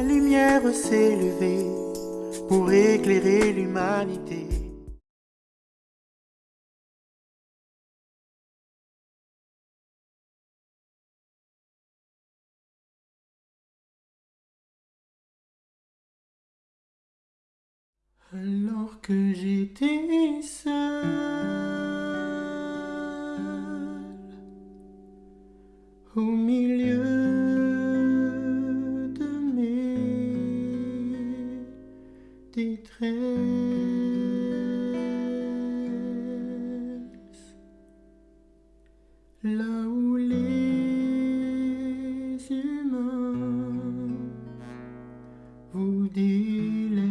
La lumière s'est levée pour éclairer l'humanité. Alors que j'étais seul là où les humains vous délaissent.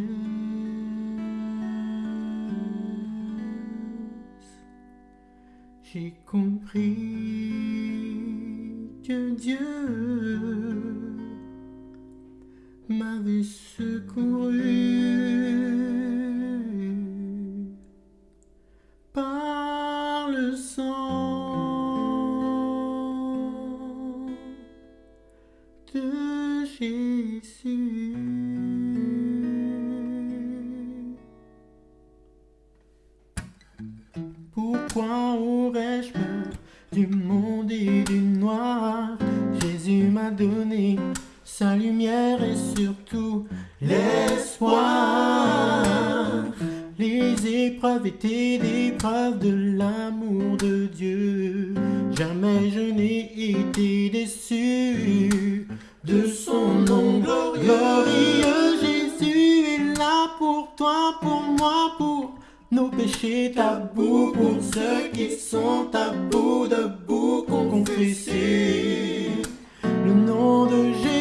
J'ai compris que Dieu m'avait secouru Pourquoi aurais-je peur du monde et du noir? Jésus m'a donné sa lumière et surtout l'espoir. Les épreuves étaient des preuves de l'amour de Dieu. Jamais je n'ai été déçu de son nom glorieux. Jésus est là pour toi, pour moi, pour nos péchés tabous pour ceux qui sont à bout debout qu'on confesser le nom de Jésus.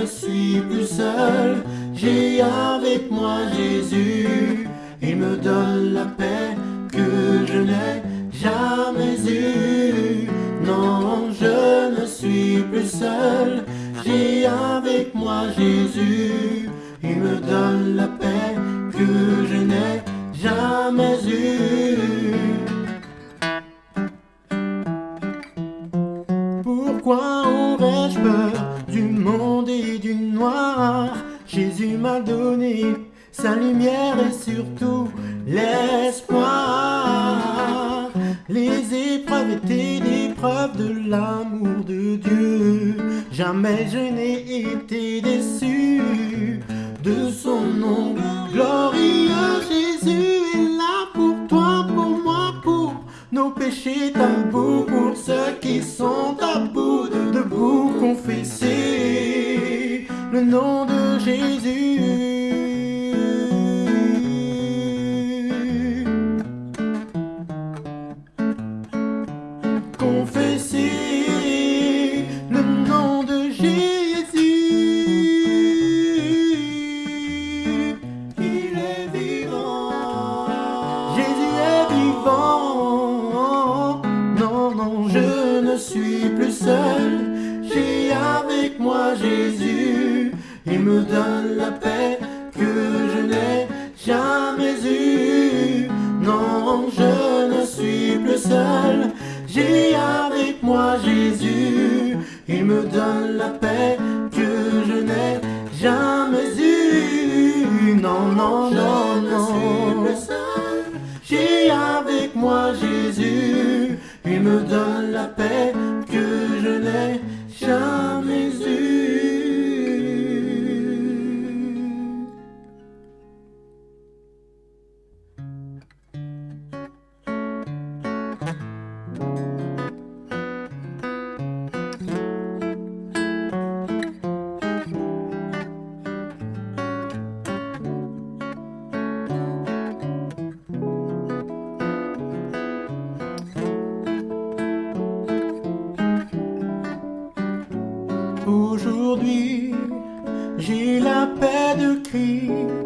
Ne suis plus seul. J'ai avec moi Jésus. Il me donne la paix que je n'ai jamais eue. Non, je ne suis plus seul. J'ai avec moi Jésus. Il me donne la paix m'a donné sa lumière et surtout l'espoir. Les épreuves étaient des preuves de l'amour de Dieu. Jamais je n'ai été déçu de son nom glorieux. Jésus est là pour toi, pour moi, pour nos péchés tabous, pour ceux qui sont à bout debout, confesser le nom de Jésus. Confesser le nom de Jésus. Il est vivant. Jésus est vivant. Non, non, je ne suis plus seul. J'ai avec moi Jésus. Il me donne la paix que je n'ai jamais eue. Non, je ne suis plus seul. J'ai avec moi Jésus. Il me donne la paix que je n'ai jamais eue. Non, non, non, non. J'ai avec moi Jésus. Il me donne la paix Aujourd'hui, j'ai la paix de Christ